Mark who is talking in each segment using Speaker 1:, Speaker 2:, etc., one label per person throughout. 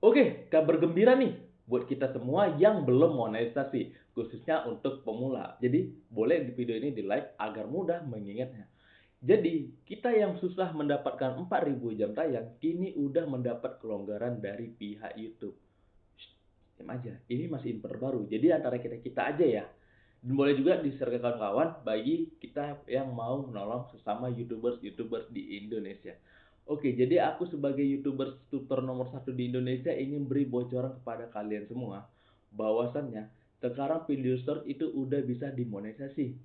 Speaker 1: Oke, kabar gembira nih buat kita semua yang belum monetisasi, khususnya untuk pemula. Jadi, boleh di video ini di-like agar mudah mengingatnya. Jadi, kita yang susah mendapatkan 4000 jam tayang, kini udah mendapat kelonggaran dari pihak YouTube. Shh, aja, ini masih info terbaru. Jadi antara kita-kita aja ya. Dan boleh juga di-share ke kawan-kawan bagi kita yang mau menolong sesama YouTubers-YouTubers di Indonesia. Oke, jadi aku sebagai YouTuber tutor nomor satu di Indonesia ingin beri bocoran kepada kalian semua bahwasannya sekarang video short itu udah bisa dimonetisasi.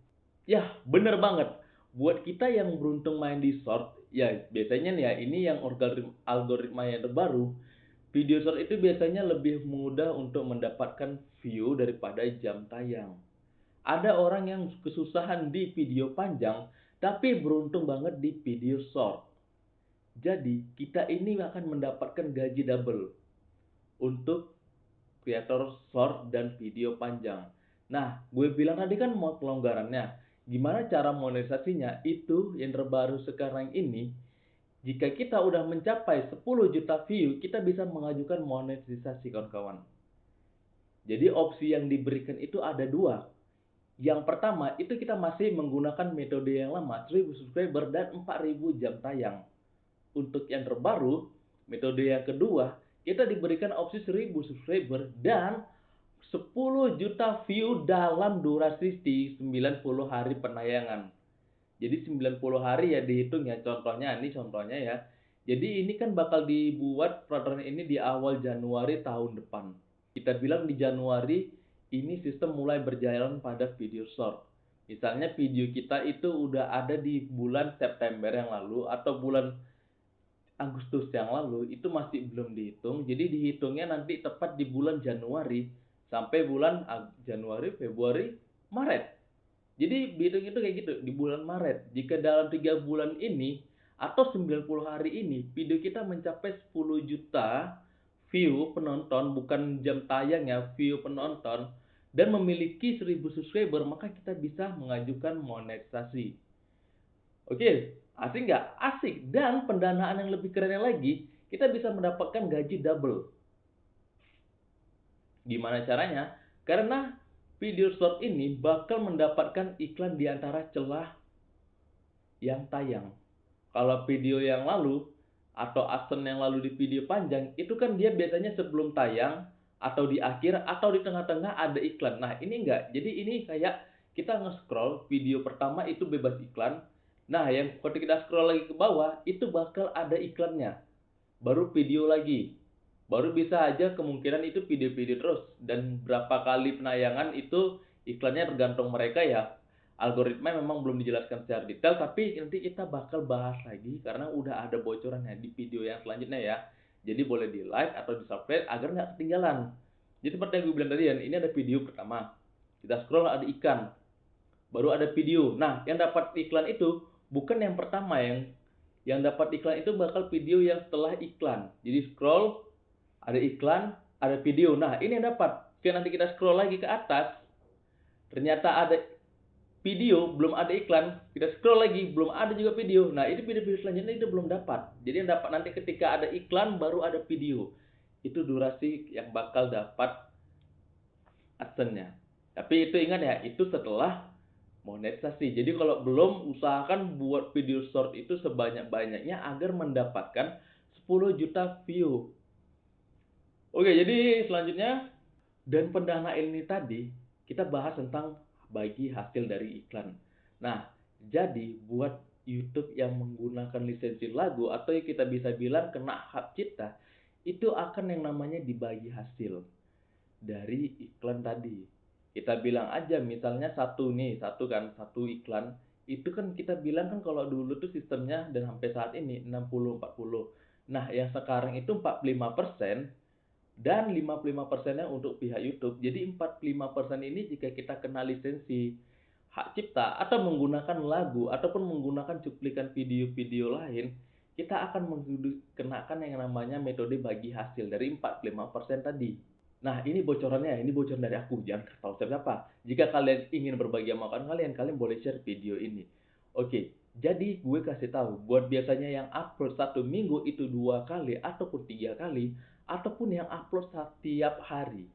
Speaker 1: Yah, bener banget. Buat kita yang beruntung main di short, ya biasanya nih ya ini yang algoritma yang terbaru, video short itu biasanya lebih mudah untuk mendapatkan view daripada jam tayang. Ada orang yang kesusahan di video panjang, tapi beruntung banget di video short. Jadi, kita ini akan mendapatkan gaji double untuk kreator short dan video panjang. Nah, gue bilang tadi kan mau kelonggarannya. Gimana cara monetisasinya? Itu yang terbaru sekarang ini. Jika kita udah mencapai 10 juta view, kita bisa mengajukan monetisasi kawan-kawan. Jadi opsi yang diberikan itu ada dua. Yang pertama, itu kita masih menggunakan metode yang lama, 1000 subscriber dan 4000 jam tayang. Untuk yang terbaru, metode yang kedua, kita diberikan opsi 1000 subscriber dan 10 juta view dalam durasi 90 hari penayangan. Jadi 90 hari ya dihitung ya, contohnya ini contohnya ya. Jadi ini kan bakal dibuat peraturan ini di awal Januari tahun depan. Kita bilang di Januari ini sistem mulai berjalan pada video short. Misalnya video kita itu udah ada di bulan September yang lalu atau bulan Agustus yang lalu itu masih belum dihitung. Jadi dihitungnya nanti tepat di bulan Januari sampai bulan Januari, Februari, Maret. Jadi dihitung itu kayak gitu di bulan Maret. Jika dalam tiga bulan ini atau 90 hari ini video kita mencapai 10 juta view penonton bukan jam tayang ya view penonton dan memiliki 1000 subscriber maka kita bisa mengajukan monetisasi oke asik nggak asik dan pendanaan yang lebih keren lagi kita bisa mendapatkan gaji double gimana caranya karena video short ini bakal mendapatkan iklan di antara celah yang tayang kalau video yang lalu atau asen yang lalu di video panjang itu kan dia biasanya sebelum tayang atau di akhir atau di tengah-tengah ada iklan. Nah, ini enggak. Jadi ini kayak kita nge-scroll video pertama itu bebas iklan. Nah, yang ketika kita scroll lagi ke bawah itu bakal ada iklannya. Baru video lagi. Baru bisa aja kemungkinan itu video-video terus dan berapa kali penayangan itu iklannya tergantung mereka ya. Algoritma memang belum dijelaskan secara detail tapi nanti kita bakal bahas lagi karena udah ada bocorannya di video yang selanjutnya ya. Jadi boleh di like atau di subscribe agar nggak ketinggalan. Jadi seperti yang gue bilang tadi ini ada video pertama. Kita scroll ada ikan. Baru ada video. Nah, yang dapat iklan itu bukan yang pertama yang yang dapat iklan itu bakal video yang setelah iklan. Jadi scroll ada iklan, ada video. Nah, ini yang dapat. Oke, nanti kita scroll lagi ke atas. Ternyata ada video belum ada iklan kita scroll lagi belum ada juga video nah itu video-video selanjutnya itu belum dapat jadi yang dapat nanti ketika ada iklan baru ada video itu durasi yang bakal dapat adsense tapi itu ingat ya itu setelah monetisasi jadi kalau belum usahakan buat video short itu sebanyak-banyaknya agar mendapatkan 10 juta view oke jadi selanjutnya dan pendanaan ini tadi kita bahas tentang bagi hasil dari iklan. Nah, jadi buat YouTube yang menggunakan lisensi lagu atau yang kita bisa bilang kena hak cipta, itu akan yang namanya dibagi hasil dari iklan tadi. Kita bilang aja misalnya satu nih, satu kan, satu iklan, itu kan kita bilang kan kalau dulu tuh sistemnya dan sampai saat ini 60-40. Nah, yang sekarang itu 45 persen dan 55 persennya untuk pihak YouTube. Jadi 45% ini jika kita kena lisensi hak cipta atau menggunakan lagu ataupun menggunakan cuplikan video-video lain, kita akan menggunakan yang namanya metode bagi hasil dari 45% tadi. Nah, ini bocorannya, ini bocoran dari aku, jangan tahu siapa. Jika kalian ingin berbagi sama kalian, kalian boleh share video ini. Oke, Jadi gue kasih tahu buat biasanya yang upload satu minggu itu dua kali ataupun tiga kali ataupun yang upload setiap hari.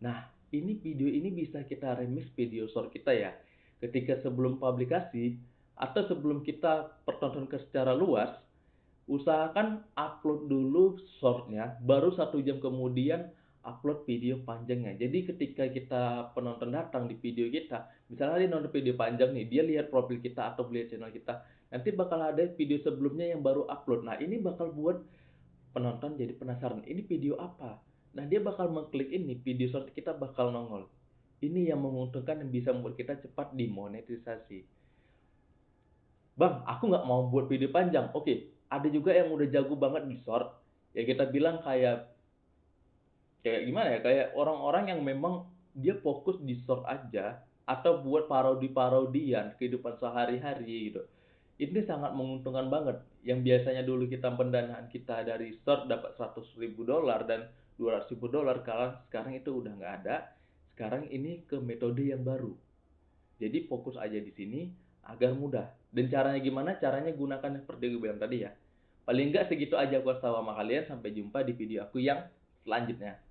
Speaker 1: Nah ini video ini bisa kita remix video short kita ya. Ketika sebelum publikasi atau sebelum kita pertontonkan secara luas, usahakan upload dulu shortnya, baru satu jam kemudian upload video panjangnya. Jadi ketika kita penonton datang di video kita, misalnya dia nonton video panjang nih, dia lihat profil kita atau lihat channel kita, nanti bakal ada video sebelumnya yang baru upload. Nah ini bakal buat penonton jadi penasaran, ini video apa? Nah dia bakal mengklik ini, video short kita bakal nongol. Ini yang menguntungkan yang bisa membuat kita cepat dimonetisasi. Bang, aku nggak mau buat video panjang. Oke, ada juga yang udah jago banget di short. Ya kita bilang kayak kayak gimana ya kayak orang-orang yang memang dia fokus di short aja atau buat parodi-parodian kehidupan sehari-hari gitu. Ini sangat menguntungkan banget. Yang biasanya dulu kita pendanaan kita dari short dapat 100 ribu dolar dan 200 ribu dolar kalau sekarang itu udah nggak ada. Sekarang ini ke metode yang baru. Jadi fokus aja di sini agar mudah. Dan caranya gimana? Caranya gunakan seperti gue bilang tadi ya. Paling nggak segitu aja aku sama kalian. Sampai jumpa di video aku yang selanjutnya